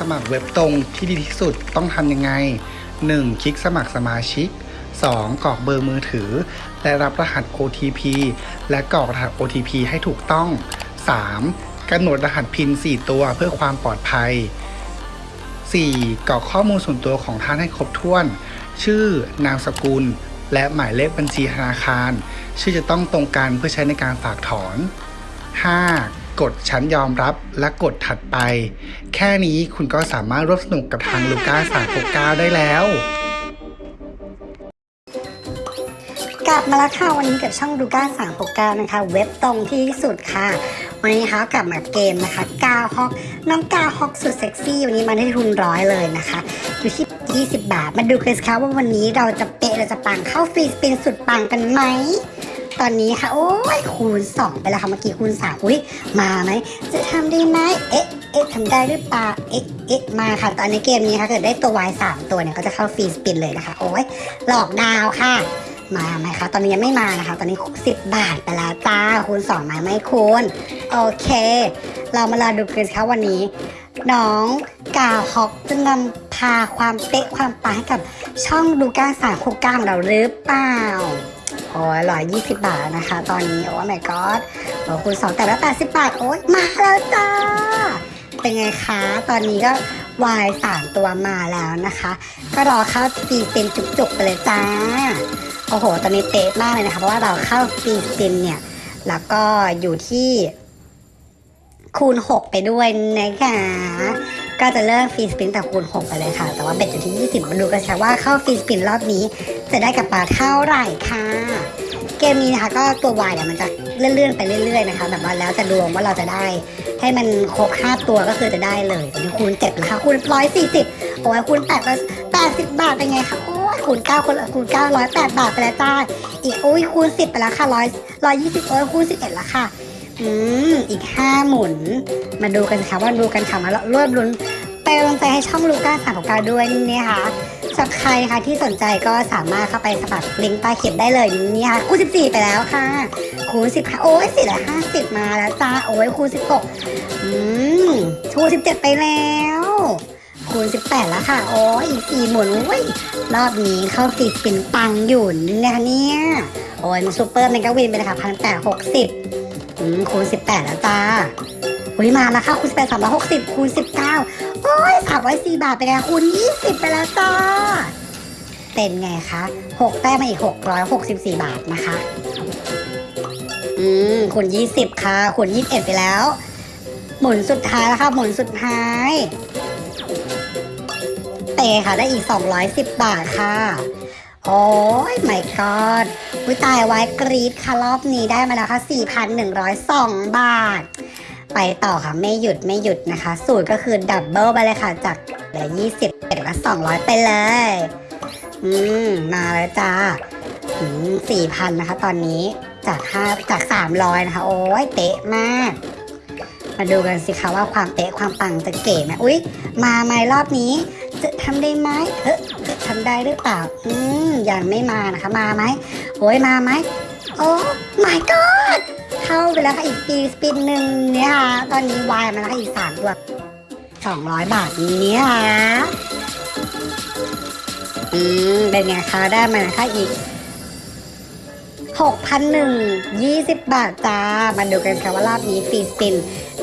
สมัครเว็บตรงที่ดีที่สุดต้องทำยังไง 1. คลิกสมัครสมาชิก 2. กรอกเบอร์มือถือ และรับรหัส OTP และกรอกรหัส OTP ให้ถูกต้อง 3. กำหนดรหัสพิน4ตัวเพื่อความปลอดภัย 4. กรอกข้อมูลส่วนตัวของท่านให้ครบถ้วน ชื่อนามสกุล และหมายเลขบัญชีธนาคาร ชื่อจะต้องตรงกันเพื่อใช้ในการฝากถอน 5. กดฉันยอมรับและกดถัดไป แค่นี้คุณก็สามารถร่วมสนุกกับทางลูก้า369 ได้แล้ว กลับมาแล้วค่ะ วันนี้กับช่องดูก้า3 6 9 นะคะ เว็บตรงที่สุดค่ะ วันนี้นะคะกลับมาเกมนะคะกาฮอกน้องกาฮอกสุดเซ็กซี่ วันนี้มาได้ทุนร้อยเลยนะคะอยู่ที่ 20 บาท มาดูกันสิคะว่าวันนี้เราจะเปะเราจะปังเข้าฟรีสปินสุดปังกันไหม ตอนนี้ค่ะ โอ้ยคูณ 2 ไปแล้วค่ะเมื่อกี้คูณ 3 อุ้ยมาไหม จะทำได้ไหมเอ๊ะเอ๊ะทำได้หรือเปล่าเอ๊ะเอ๊ะมาค่ะ ตอนนี้เกมนี้ค่ะเกิดได้ตัว Y 3ตัวเนี่ยก็จะเข้าฟรีสปินเลยนะคะ โอ้ยหลอกดาวค่ะมาไหมคะ ตอนนี้ยังไม่มานะคะ ตอนนี้10บาทไปแล้วจ้า คูณ2มาไหมคูณ โอเค เรามาลาดูกันสิคะวันนี้ น้องกาวฮอกจะนำพาความเป๊ะความปังให้กับช่องดูก้าสามคูก้าของเราหรือเปล่า โอ้ยร้อยยี่สิบบาทนะคะ ตอนนี้โอ้ my god โอ้คูณสองแต่ละแปดสิบบาท โอ้ยมาแล้วจ้า เป็นไงคะ ตอนนี้ก็วายสามตัวมาแล้วนะคะ ก็รอเข้าฟรีสปินจุกๆไปเลยจ้า โอ้โห ตอนนี้เป๊ะมากเลยนะคะ เพราะว่าเราเข้าฟรีสปินเนี่ย แล้วก็อยู่ที่คูณ 6 ไปด้วยนะคะ ก็จะเริ่มฟรีสปินแต่คูณ6ไปเลยค่ะ แต่ว่าเบ็ดอยู่ที่ 20 มาดูกันค่ะว่าเข้าฟรีสปินรอบนี้ จะได้กับปลาเท่าไหร่ค่ะ เกมนี้นะคะก็ตัววายเนี่ยมันจะเลื่อนๆไปเรื่อย ๆนะคะแบบว่าแล้วแต่ดวงว่าเราจะได้ ให้มันครบ5ตัวก็คือจะได้เลยตอนนี้คูณ7นะคะคูณ140โอ้ยคูณ8 80 บาทเป็นไงคะโอ้ยคูณ9คูณคูณ9 108 บาทไปแล้วจ้าอีกโอ้ยคูณ 10 ไปแล้วค่ะ100 120โอ้ยคูณ11แล้วค่ะ อืม อีก5หมุน มาดูกันค่ะว่าดูกันค่ะมารวบลุ้นไปกำลังใจให้ช่องลูก้าสามของกาด้วยนี่ค่ะสำหรับใครนะคะที่สนใจก็สามารถเข้าไปสมัครลิงก์ใต้คลิปได้เลยนี่ค่ะคูณ14ไปแล้วค่ะ คูณ10ค่ะโอ้ย4 5 0มาแล้วจ้าโอ้ยคูณ16อืมคูณ17ไปแล้วคูณ18 แล้วค่ะ โอ้ยอีก4หมุนโอ้ย รอบนี้เข้าฟรีสปินปังอยู่นะคะเนี่ย โอ้ยมัน super mega win ไปเลยค่ะพันแปดหกสิบ อืมคูณสิบแปดแล้วจ้าอุ้ยมาแล้วค่ะคูณสิบแปดสามร้อยหกสิบคูณสิบเก้าโอ้ยสามร้อยสี่บาทไปแล้วคูณยี่สิบไปแล้วจ้าเป็นไงคะหกแต้มมาอีกหกร้อยหกสิบสี่บาทนะคะ อืมคูณยี่สิบค่ะคูณยี่สิบเอ็ดไปแล้ว หมุนสุดท้ายแล้วค่ะหมุนสุดท้ายเตะค่ะได้อีกสองร้อยสิบบาทค่ะ โอ้ยไม่กอดวิตายไว้กรีดค่ะรอบนี้ได้มาแล้วค่ะ 4,102 บาท ไปต่อค่ะ ไม่หยุดไม่หยุดนะคะ สูตรก็คือดับเบิลไปเลยค่ะ จากเหลือ20เป็นละ200 ไปเลย อืม มาแล้วจ้าอืม4,000 นะคะ ตอนนี้จาก5จาก 300 นะคะ โอ้ยเป๊ะมาก มาดูกันสิคะว่าความเป๊ะความปังจะเก๋ไหมอุ๊ยมาไหมรอบนี้จะทำได้ไหมเอ๊ะจะทำได้หรือเปล่า อืมยังไม่มานะคะ มาไหมโอ้ยมาไหมโอ้ my god เข้าไปแล้วค่ะอีกปีสปินหนึ่งเนี่ยค่ะตอนนี้วายมาแล้วค่ะอีกสามตัวสองร้อยบาทเนี่ยค่ะอืมเป็นไงคะได้มานะคะอีก หกพันหนึ่งยี่สิบบาทจ้า มาดูกันค่ะว่ารอบนี้ฟรีสปิน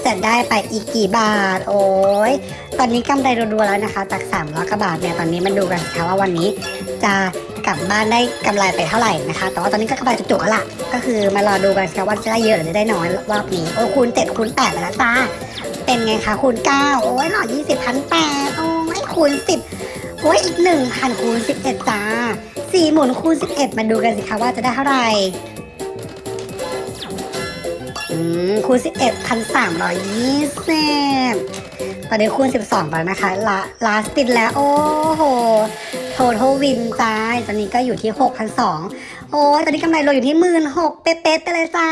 จะได้ไปอีกกี่บาท โอ้ย ตอนนี้กำไรรัวๆแล้วนะคะจาก3ามร้อยกว่าบาทเนี่ย ตอนนี้มาดูกันค่ะว่าวันนี้จะกลับบ้านได้กำไรไปเท่าไหร่นะคะ แต่ว่าตอนนี้ก็กำไรจุกๆแล้วล่ะ ก็คือมารอดูกันค่ะว่าจะได้เยอะหรือได้น้อยรอบนี้ โอ้คูณ7คูณ8ไปแล้วจ้า เป็นไงคะคูณ9โอ้ยหล่อ20พันแปดโอ้ยคูณ 10โอ้ยอีก1,000คูณ11จ้า 4 หมุนคูณ 11 มาดูกันสิคะว่าจะได้เท่าไหร่คูณ 11พันสามร้อยยี่สิบตอนนี้คูณ 12 ไปแล้วนะคะลาลาสตินแล้ว โอ้โหโททวินจ้าตอนนี้ก็อยู่ที่ 6,200 โอ้ตอนนี้กำไรรวมอยู่ที่หมื่นหกเป๊ะๆไปเลยจ้า